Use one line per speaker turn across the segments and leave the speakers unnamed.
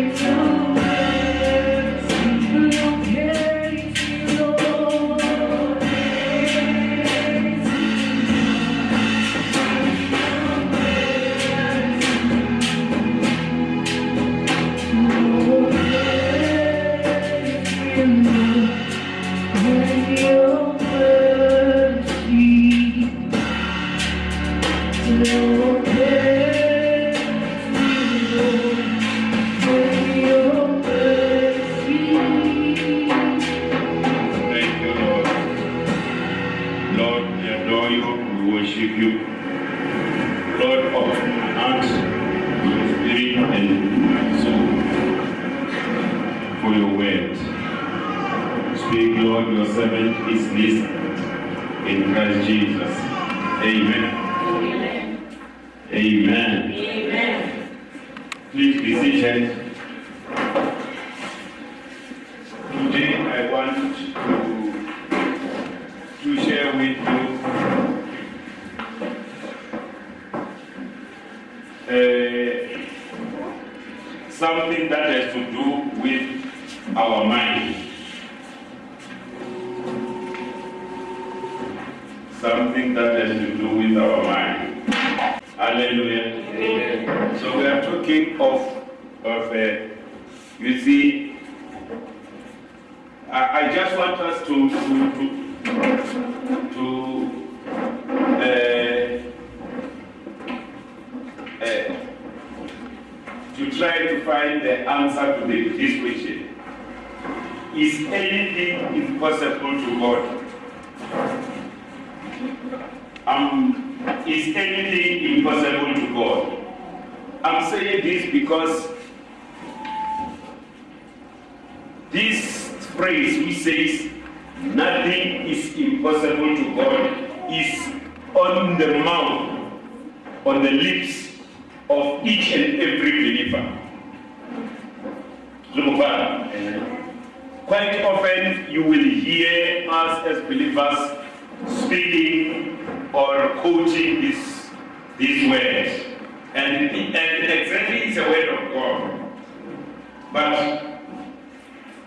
Thank our mind. Something that has to do with our mind. Hallelujah. So we are talking of uh, you see, I, I just want us to to to, to uh, uh, to try to find the answer to the, this question. Is anything impossible God? Um, is anything impossible to God? I'm saying this because this phrase which says nothing is impossible to God is on the mouth, on the lips of each and every believer. Look, Quite often you will hear us as believers speaking or quoting this, this word. And, and exactly it's a word of God. But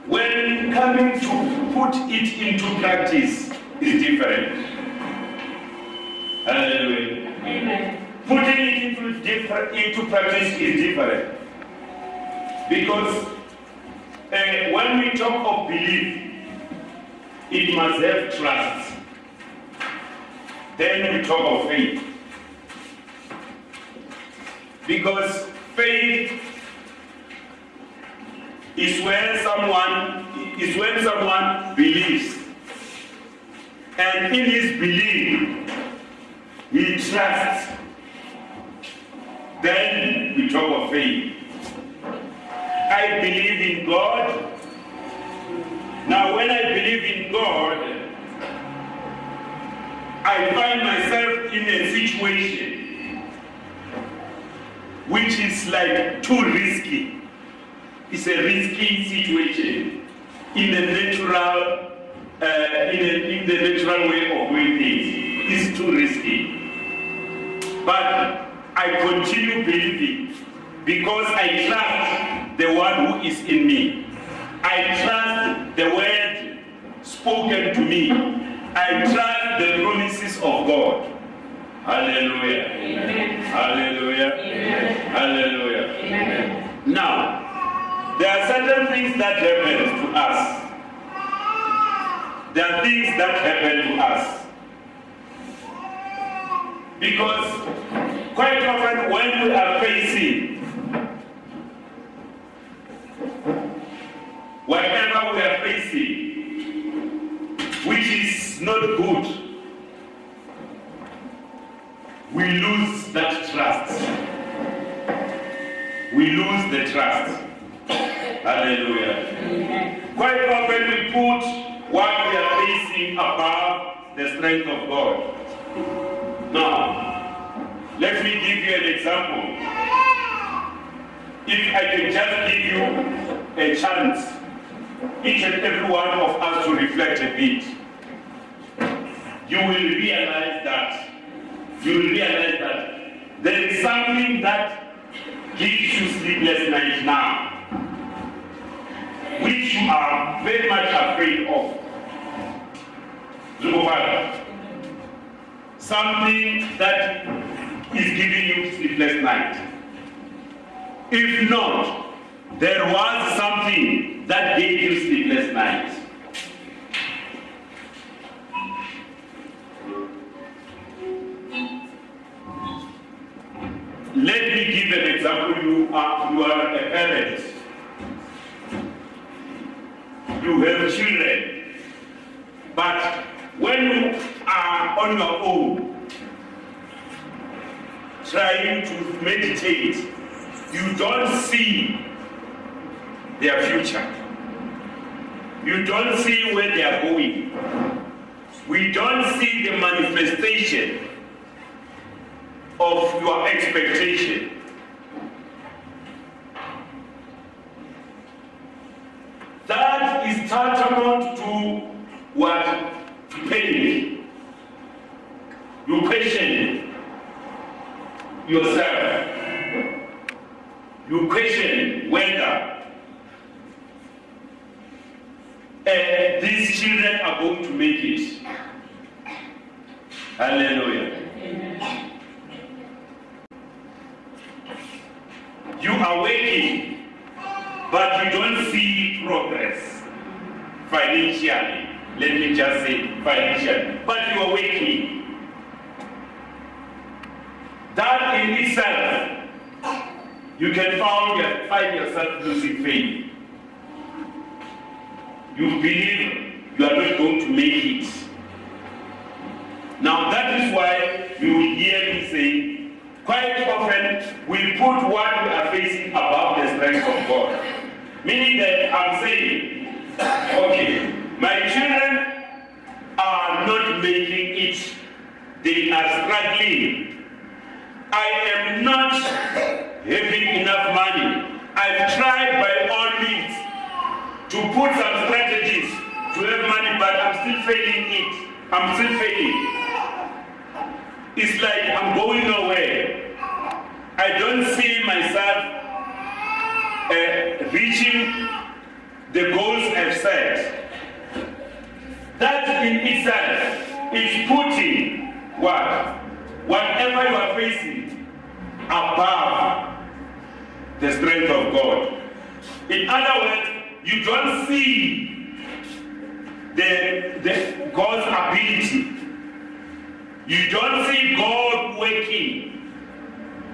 when coming to put it into practice is different. Hallelujah. Putting it into, different, into practice is different. Because uh, when we talk of belief, it must have trust. Then we talk of faith. Because faith is when someone is when someone believes and in his belief he trusts then we talk of faith i believe in god now when i believe in god i find myself in a situation which is like too risky it's a risky situation in the natural, uh, in, a, in the natural way of doing things. It's too risky. But I continue believing because I trust the one who is in me. I trust the word spoken to me. I trust the promises of God. Hallelujah. Amen. Hallelujah. Amen. Hallelujah. Amen. Now, there are certain things that happen to us. There are things that happen to us. Because quite often when we are facing whatever we are facing, which is not good, we lose that trust. We lose the trust. Hallelujah. Quite often we put what we are facing above the strength of God. Now, let me give you an example. If I can just give you a chance, each and every one of us to reflect a bit, you will realize that, you will realize that there is something that gives you sleepless nights now. which you are very much afraid of. Something that is giving you sleepless night. If not, there was something that gave you sleepless nights. Let me give an example. You are, you are a parent. You have children. But when you are on your own, trying to meditate, you don't see their future. You don't see where they are going. We don't see the manifestation of your expectation. That is tantamount to what? Pain. You question yourself. You question whether uh, these children are going to make it. Hallelujah. You are working, but you don't see progress financially. Let me just say financially. But you are working. That in itself, you can find, find yourself losing faith. You believe you are not going to make it. Now that is why you will hear me say quite often we put what we are facing above the strength of God. Meaning that I'm saying, okay, my children are not making it. They are struggling. I am not having enough money. I've tried by all means to put some strategies to have money, but I'm still failing it. I'm still failing. It's like I'm going nowhere. I don't see myself uh, reaching the goals I've set. That in itself is putting what? Whatever you are facing above the strength of God. In other words, you don't see the, the God's ability you don't see God working.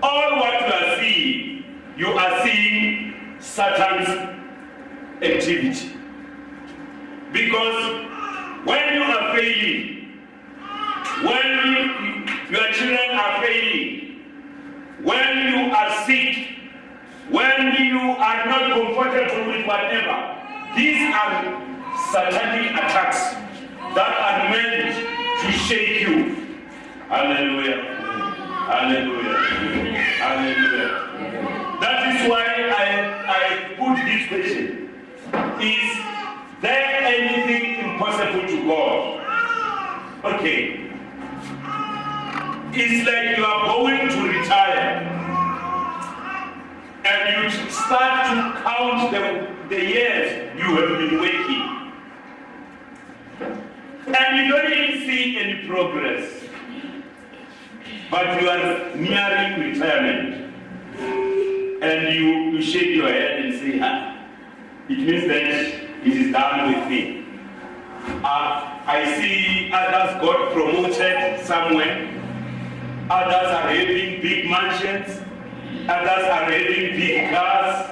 All what you are seeing, you are seeing Satan's activity. Because when you are failing, when your children are failing, when you are sick, when you are not comfortable with whatever, these are satanic attacks that are meant to shake you Hallelujah. Hallelujah. Hallelujah. That is why I, I put this question. Is there anything impossible to God? Okay. It's like you are going to retire and you start to count the, the years you have been working. And you don't even see any progress but you are nearing retirement and you, you shake your head and say, ah, it means that it is done with me. Uh, I see others got promoted somewhere. Others are having big mansions. Others are having big cars.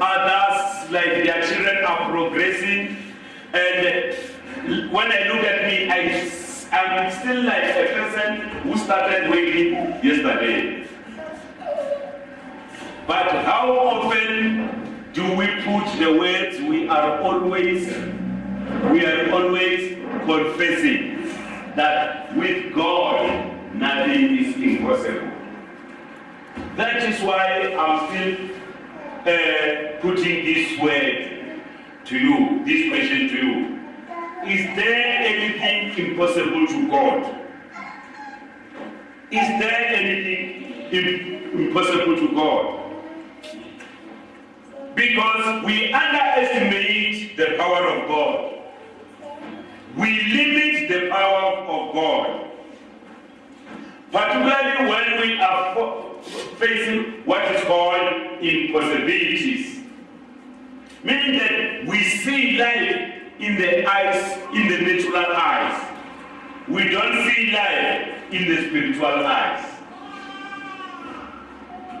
Others, like their children, are progressing. And when I look at me, I I'm still like a person who started waiting yesterday. But how often do we put the words we are always, we are always confessing that with God nothing is impossible. That is why I'm still uh, putting this word to you, this question to you. Is there anything impossible to God? Is there anything impossible to God? Because we underestimate the power of God. We limit the power of God. Particularly when we are facing what is called impossibilities. Meaning that we see life in the eyes, in the natural eyes. We don't see life in the spiritual eyes.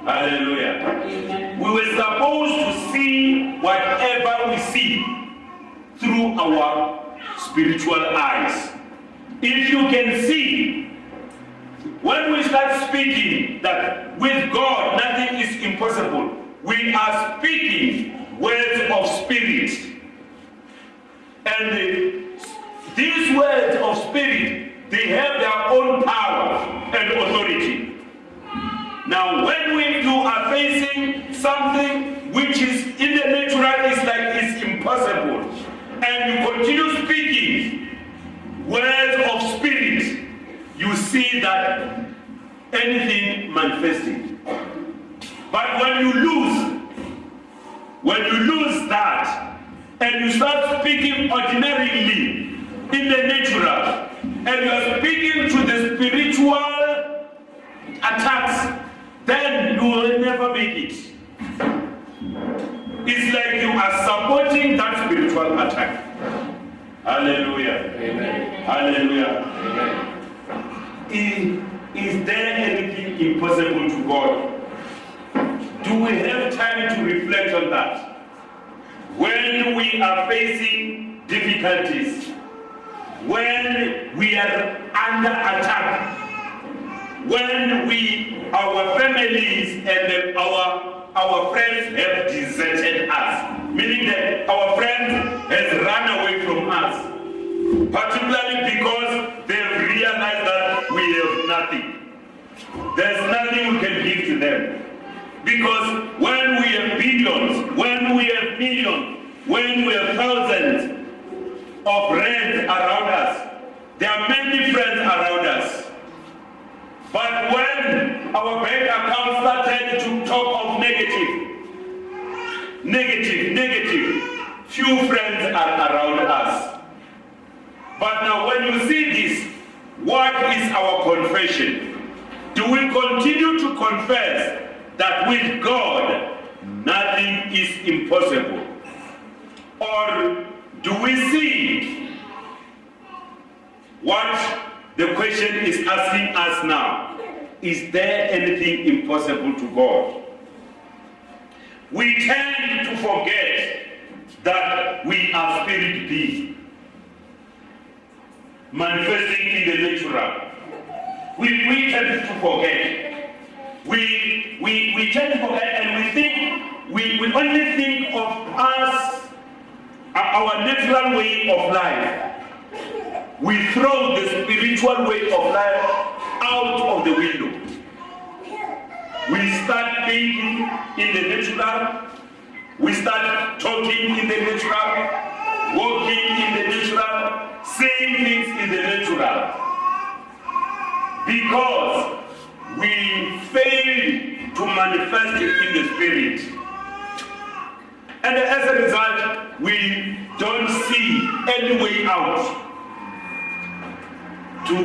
Hallelujah. We were supposed to see whatever we see through our spiritual eyes. If you can see, when we start speaking that with God nothing is impossible, we are speaking words of spirit. And these words of spirit, they have their own power and authority. Now, when we do are facing something which is in the natural, is like it's impossible, and you continue speaking words of spirit, you see that anything manifesting. But when you lose, when you lose that, and you start speaking ordinarily in the natural, and you are speaking to the spiritual attacks then you will never make it. It's like you are supporting that spiritual attack. Hallelujah. Amen. Hallelujah. Amen. Is, is there anything impossible to God? Do we have time to reflect on that? When we are facing difficulties, when we are under attack, when we, our families and our, our friends have deserted us, meaning that our friends has run away from us, particularly because they've nothing. There's nothing we can give to them. Because when we have billions, when we have millions, when we have thousands of friends around us, there are many friends around us. But when our bank account started to talk of negative, negative, negative, few friends are around us. But now when you see what is our confession? Do we continue to confess that with God nothing is impossible? Or do we see what the question is asking us now, is there anything impossible to God? We tend to forget that we are spirit beings, manifesting in the natural. We, we tend to forget. We, we, we tend to forget and we think, we, we only think of us, uh, our natural way of life we throw the spiritual way of life out of the window. We start thinking in the natural, we start talking in the natural, walking in the natural, saying things in the natural. Because we fail to manifest it in the spirit. And as a result, we don't see any way out to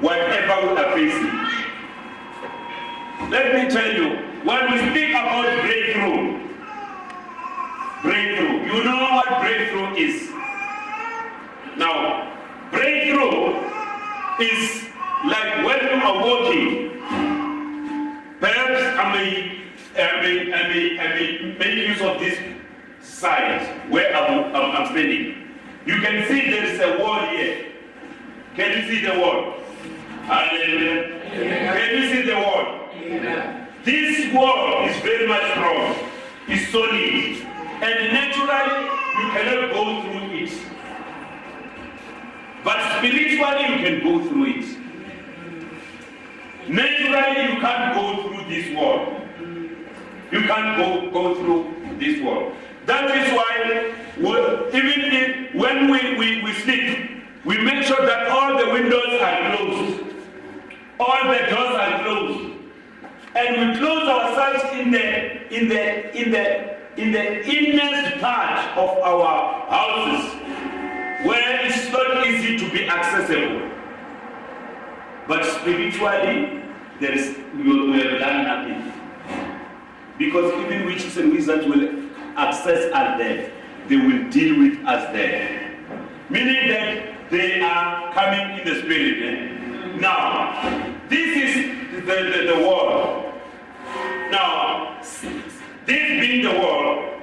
whatever we are facing. Let me tell you, when we speak about breakthrough, you know what breakthrough is. Now, breakthrough is like when you are walking. Perhaps I may, I may, I may, I may make use of this side where I'm, I'm, I'm standing. You can see there is a wall here. Can you see the word? Hallelujah. Can you see the word? This word is very much strong. It's solid. And naturally, you cannot go through it. But spiritually, you can go through it. Naturally, you can't go through this world. You can't go, go through this world. That is why, even if, when we, we, we sleep, we make sure that all the windows are closed, all the doors are closed, and we close ourselves in the in the in the in the innermost part of our houses where it's not easy to be accessible. But spiritually, there is we have done nothing. Because even witches and wizards will access us there. They will deal with us there. Meaning that they are coming in the spirit. eh? Now, this is the, the, the world. Now, this being the world,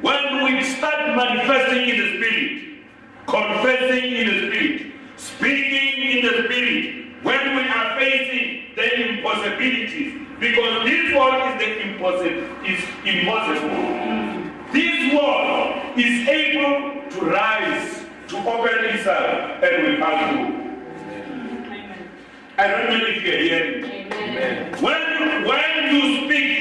when we start manifesting in the spirit, confessing in the spirit, speaking in the spirit, when we are facing the impossibilities, because this world is the impossible, is impossible. This world is able to rise, to open itself, and we pass through. I don't know if you're hearing. When, when you speak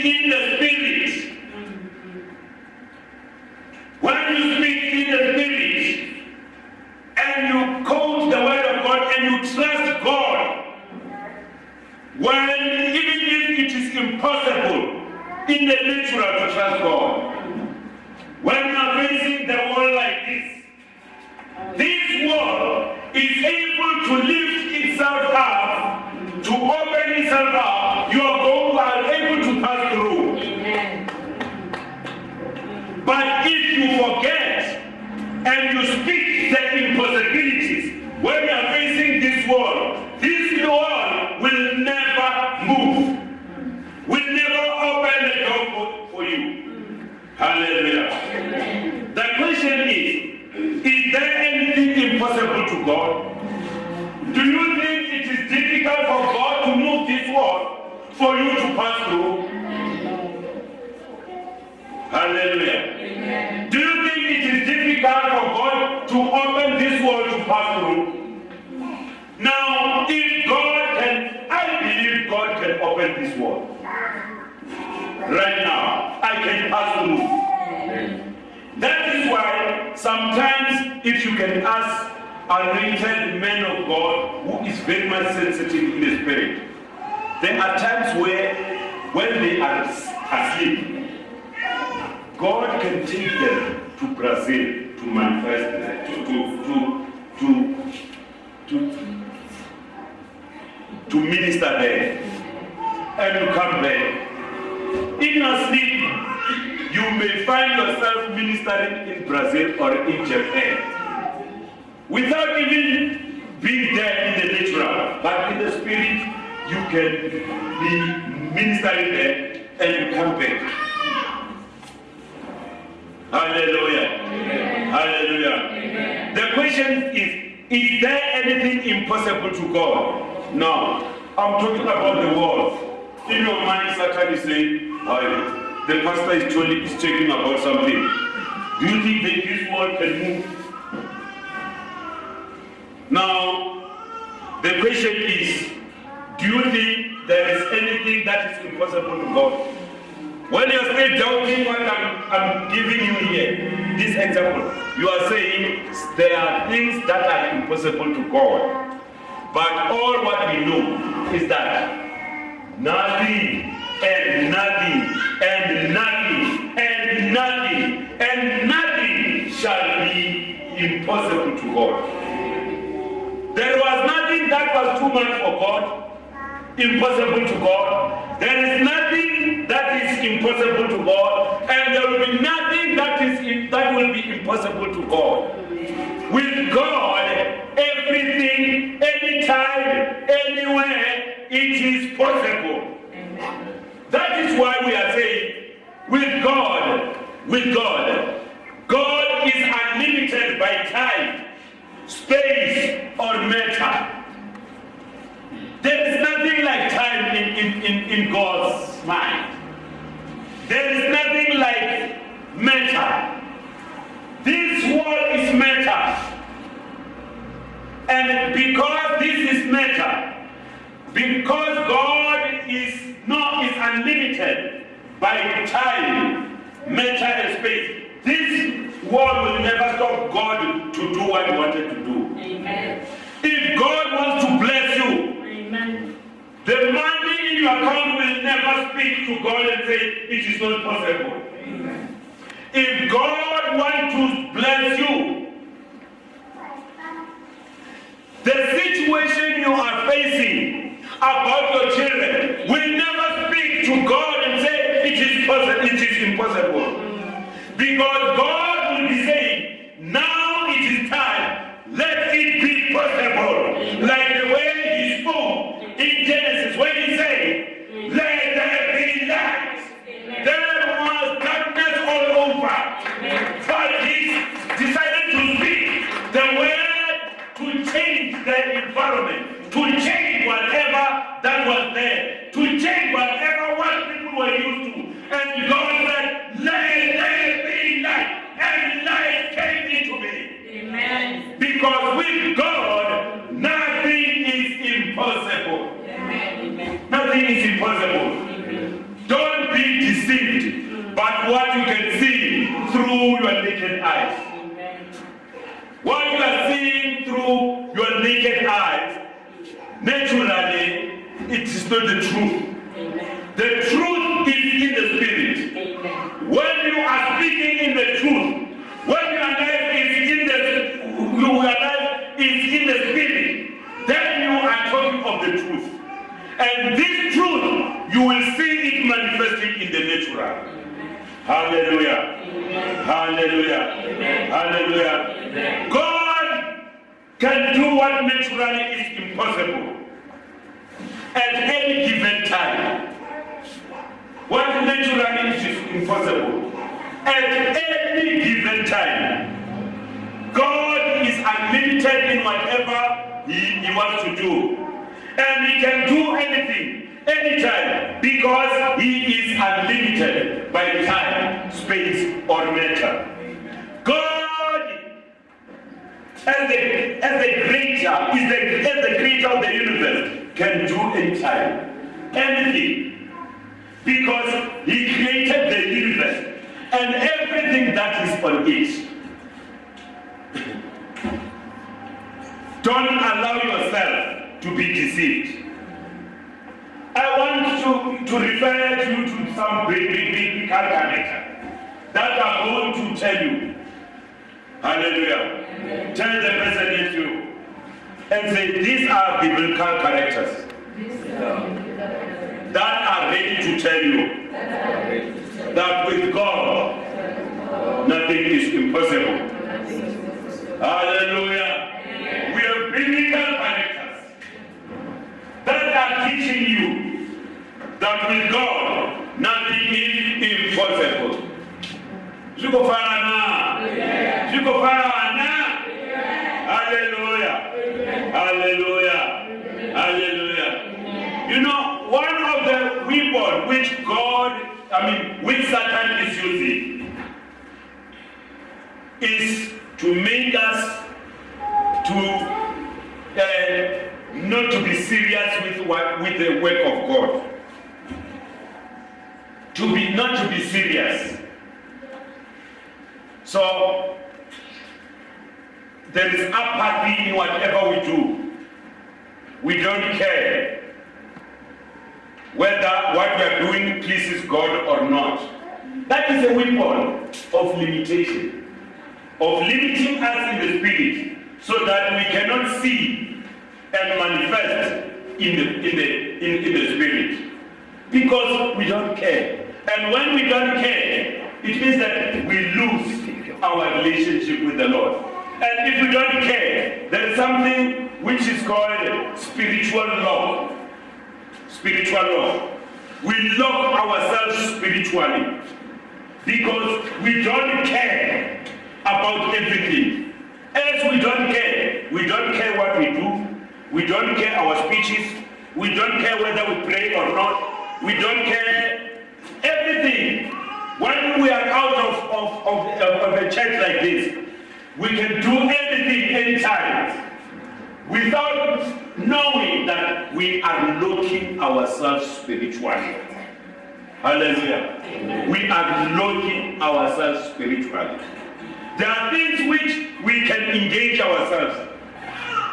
world. Right now, I can pass through. That is why sometimes, if you can ask a anointed man of God who is very much sensitive in the spirit, there are times where, when they are asleep, God can take them to Brazil to manifest, to, to, to, to, to, to minister there. And you come back. In your sleep, you may find yourself ministering in Brazil or in Japan without even being there in the natural, but in the spirit, you can be ministering there and you come back. Hallelujah. Hallelujah. The question is Is there anything impossible to God? No. I'm talking about the world. In your mind, Satan is saying, "Hey, the pastor is talking, is talking about something. Do you think that this world can move? Now, the question is, do you think there is anything that is impossible to God? When you're still doubting what I'm, I'm giving you here, this example, you are saying there are things that are impossible to God. But all what we know is that nothing and nothing and nothing and nothing and nothing shall be impossible to God. There was nothing that was too much for God impossible to God. There is nothing that is impossible to God, and there will be nothing that is that will be impossible to God. With God, everything, anytime, anywhere, it is possible. That is why we are saying, with God, with God, God is unlimited by time, space, or matter. There is nothing like time in, in, in, in God's mind. There is nothing like matter. This world is matter. And because this is matter, because God is not is unlimited by time, matter, and space, this world will never stop God to do what He wanted to do.
Amen.
If God wants to bless you,
Amen.
the money in your account will never speak to God and say, It is not possible. If God wants to bless you, the situation you are facing about your children will never speak to God and say it is possible, it is impossible. Because God what naturally is impossible at any given time. What naturally is impossible at any given time. God is unlimited in whatever he, he wants to do. And he can do anything, anytime, because he is unlimited by time, space, or matter. As the, as the creator, is the, as the creator of the universe, can do anytime, anything. Because he created the universe and everything that is on it. Don't allow yourself to be deceived. I want to, to refer you to some biblical character that are going to tell you. Hallelujah. Tell the person next to you and say, these are biblical characters that are ready to tell you that with God, nothing is impossible. Hallelujah. We have biblical characters that are teaching you that with God, nothing is impossible. Zikufanana. Zikufanana. Hallelujah. Hallelujah. Hallelujah. You know, one of the weapons which God, I mean, which Satan is using is to make us to uh, not to be serious with what with the work of God. To be not to be serious. So there is apathy in whatever we do. We don't care whether what we are doing pleases God or not. That is a weapon of limitation, of limiting us in the spirit, so that we cannot see and manifest in the in the in, in the spirit. Because we don't care. And when we don't care, it means that we lose our relationship with the Lord. And if we don't care, there is something which is called spiritual law. Spiritual law. We lock ourselves spiritually because we don't care about everything. As we don't care, we don't care what we do, we don't care our speeches, we don't care whether we pray or not, we don't care everything. When we are out of, of, of, of a church like this, we can do anything anytime without knowing that we are locking ourselves spiritually. Hallelujah. We are locking ourselves spiritually. There are things which we can engage ourselves,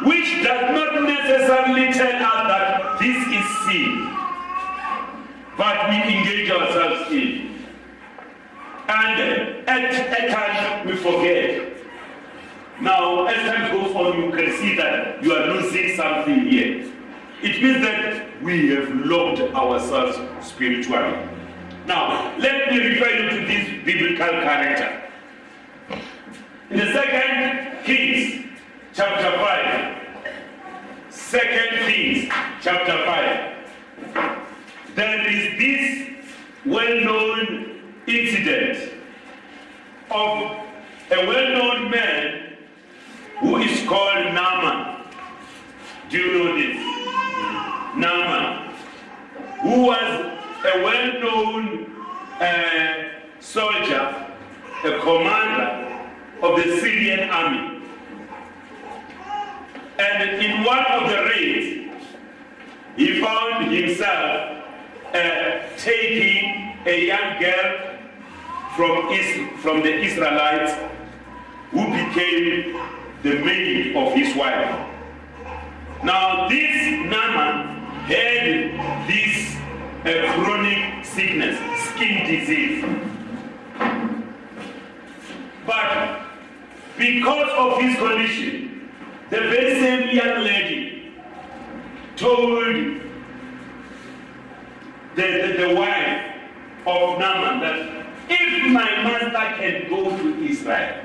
which does not necessarily tell us that this is sin, but we engage ourselves in. And at, at times we forget. Now, as time goes on, you can see that you are losing something here. It means that we have locked ourselves spiritually. Now, let me refer you to this biblical character. In the second Kings, chapter 5. Second Kings, chapter 5. There is this well-known incident of a well-known man who is called Naaman. Do you know this? Naaman, who was a well-known uh, soldier, a commander of the Syrian army. And in one of the raids, he found himself uh, taking a young girl from, Is- from the Israelites who became the maid of his wife. Now, this Naaman had this uh, chronic sickness, skin disease. But because of his condition, the very same young lady told the, the, the wife of Naaman that if my master can go to Israel,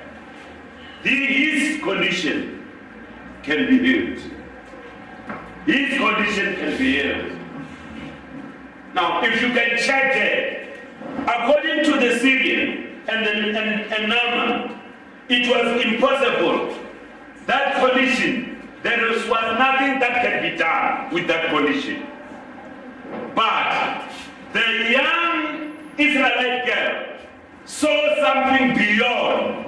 his condition can be healed. His condition can be healed. Now, if you can check it, according to the Syrian and, the, and, and Naaman, it was impossible. That condition, there was, nothing that can be done with that condition. But the young Israelite girl saw something beyond,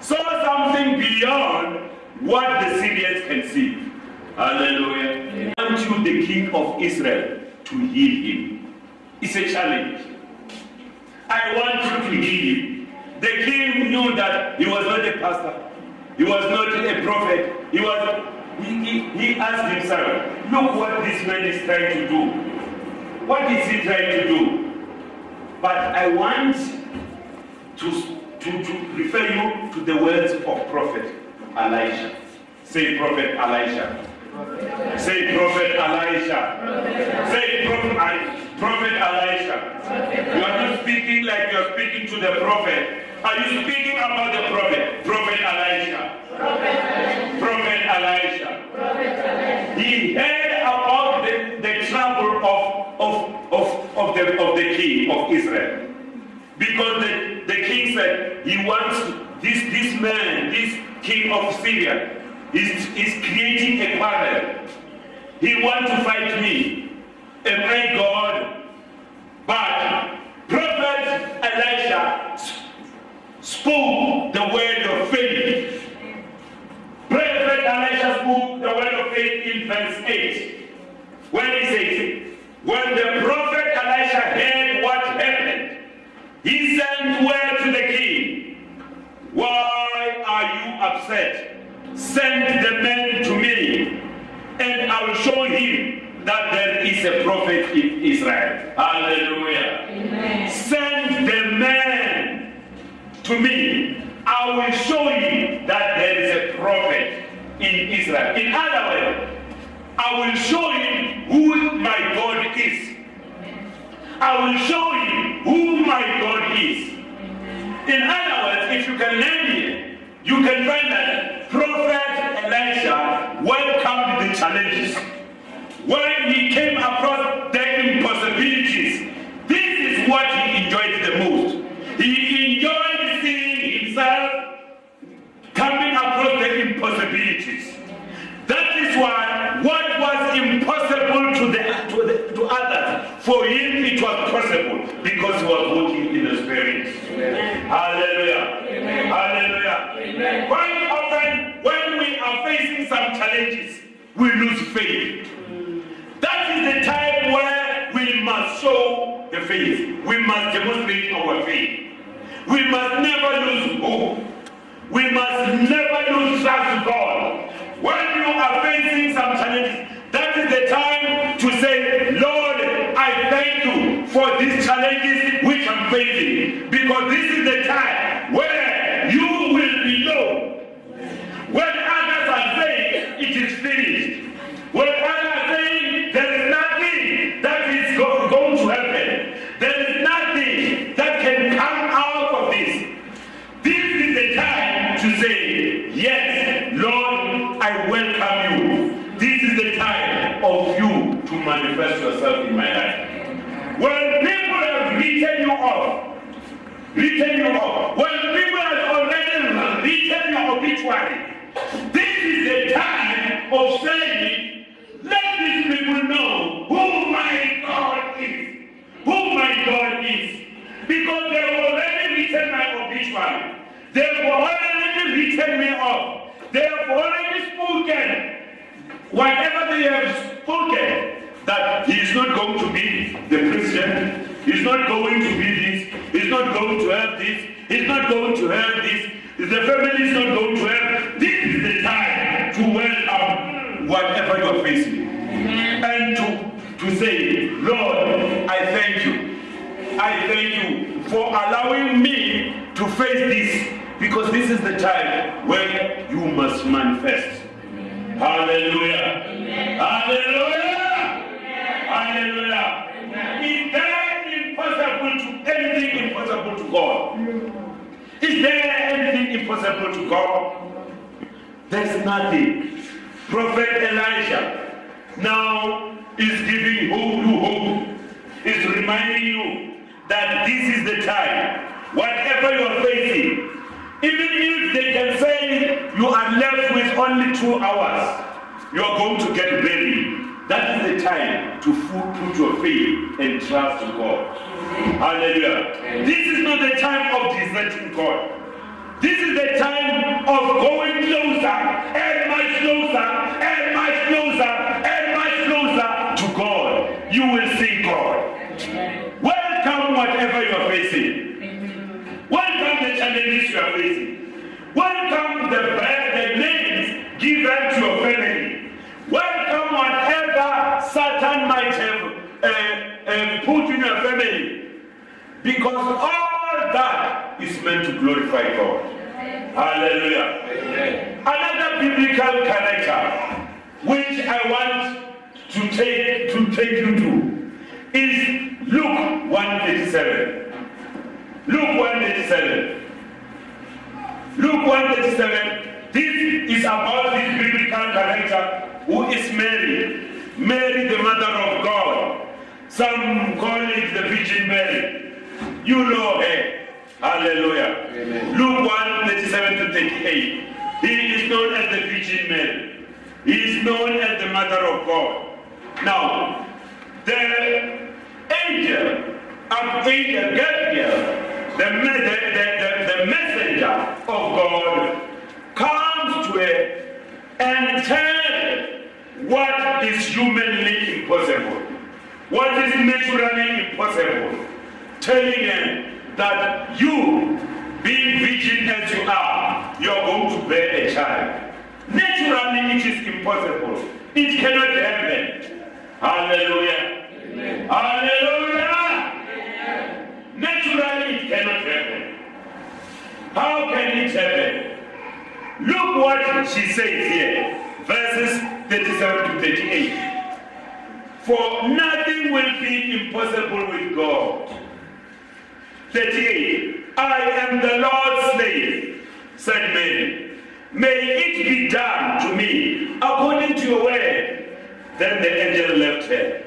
saw something beyond what the Syrians can see. Hallelujah. I want you, the king of Israel, to heal him. It's a challenge. I want you to heal him. The king knew that he was not a pastor. He was not a prophet. He was. He, he, he asked himself, "Look what this man is trying to do. What is he trying to do?" But I want to, to, to refer you to the words of Prophet Elisha. Say, Prophet Elisha. Say, Prophet Elisha. Say, Prophet, I- Prophet Elisha. You are not speaking like you are speaking to the prophet. Are you speaking about the prophet? Prophet Elisha. Prophet Elisha. He heard about the, the trouble of, of, of, of, the, of the king of Israel. Because the, the king said he wants this, this man, this king of Syria, is, is creating a quarrel. He wants to fight me. And my God. But Prophet Elisha spoke the word of faith. Prophet Elisha spoke the word of faith in verse 8. When he says, When the prophet Elisha heard what happened, he sent word to the king. Why are you upset? Send the man to me, and I will show him that there is a prophet in Israel. Hallelujah.
Amen.
Send the man to me. I will show you that there is a prophet in Israel. In other words, I will show you who my God is. I will show you who my God is. In other words, if you can learn here, you can find that Prophet Elisha welcomed the challenges. When he came across the impossibilities, this is what he enjoyed the most. He enjoyed seeing himself coming across the impossibilities. That is why what was impossible to the to, the, to others, for him it was possible because he was walking in the spirit. Hallelujah. Hallelujah. Quite often when we are facing some challenges, we lose faith. That is the time where we must show the faith. We must demonstrate our faith. We must never lose hope. We must never lose trust in God. When you are facing some challenges, that is the time to say, Lord, I thank you for these challenges which I'm facing. Because this of saying, let these people know who my God is. Who my God is. Because they have already written my obituary. They have already written me off. They have already spoken whatever they have spoken that he is not going to be the president, he's not going to be this, he's not going to have this, he's not going to have this, the family is not going to have. This whatever you are facing. And to, to say, Lord, I thank you. I thank you for allowing me to face this because this is the time when you must manifest. Hallelujah. Hallelujah. Hallelujah. Is there impossible to anything impossible to God? Is there anything impossible to God? There's nothing. Prophet Elijah now is giving hope to hope. Is reminding you that this is the time. Whatever you are facing, even if they can say you are left with only two hours, you are going to get buried. That is the time to put your faith and trust in God. Hallelujah. This is not the time of deserting God. This is the time of going closer and much closer and much closer and much closer to God. You will see God. Welcome whatever you are facing. Welcome the challenges you are facing. Welcome the, the names given to your family. Welcome whatever Satan might have uh, uh, put in your family. Because all that is meant to glorify God. Hallelujah. Another biblical character which I want to take to take you to is Luke 137. Luke 137. Luke 137. This is about this biblical character who is Mary. Mary, the mother of God. Some call it the Virgin Mary. You know her. Hallelujah.
Amen.
Luke 1 37 to 38. He is known as the Virgin Mary. He is known as the Mother of God. Now, the angel, Gabriel, the, me- the, the, the, the messenger of God, comes to her and tells what is humanly impossible, what is naturally impossible, telling her that you, being virgin as you are, you are going to bear a child. Naturally, it is impossible. It cannot happen. Hallelujah.
Amen.
Hallelujah. Naturally, it cannot happen. How can it happen? Look what she says here, verses 37 to 38. For nothing will be impossible with God. 38. I am the Lord's slave, said Mary. May it be done to me according to your word. Then the angel left her.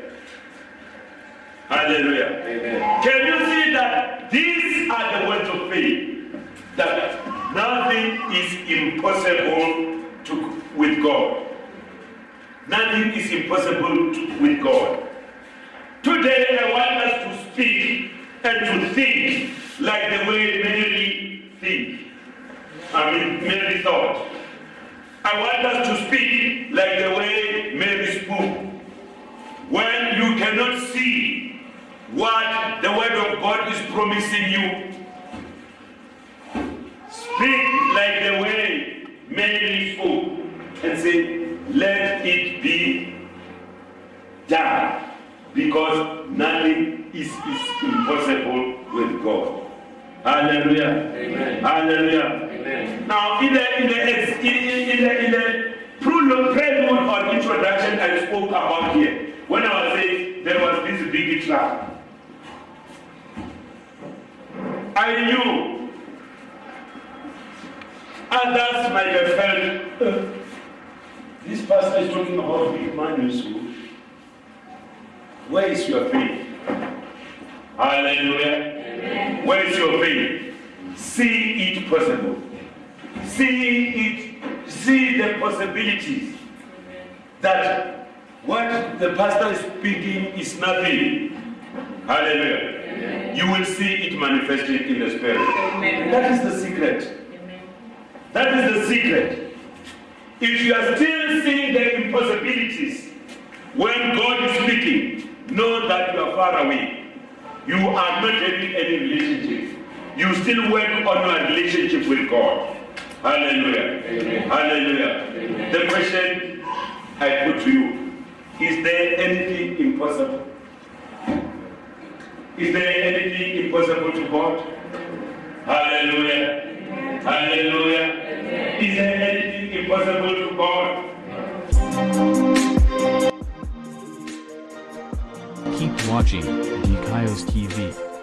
Hallelujah.
Amen.
Can you see that these are the words of faith? That nothing is impossible to, with God. Nothing is impossible to, with God. Today I want us to speak and to think like the way Mary think. I mean Mary thought. I want us to speak like the way Mary spoke. When you cannot see what the word of God is promising you, speak like the way Mary spoke and say, let it be done. Because nothing is, is impossible with God. Hallelujah.
Amen.
Hallelujah.
Amen.
Now, in the in the in, the in the prelude, or introduction I spoke about here, when I was saying there was this big trap, I knew others might have felt "Uh, this pastor is talking about big man. Where is your faith? Hallelujah. Where is your faith? See it possible. See it, see the possibilities that what the pastor is speaking is nothing. Hallelujah. You will see it manifested in the spirit.
Amen.
That is the secret. That is the secret. If you are still seeing the impossibilities when God is speaking, know that you are far away. You are not having any relationship. You still work on your relationship with God. Hallelujah. Hallelujah. The question I put to you is there anything impossible? Is there anything impossible to God? Hallelujah. Hallelujah. Is there anything impossible to God?
Keep watching Dikaios TV.